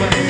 money.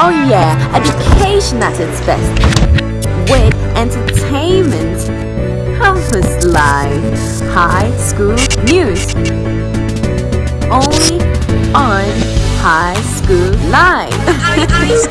Oh yeah, education at its best. With entertainment, campus life, high school news. Only on High School Live.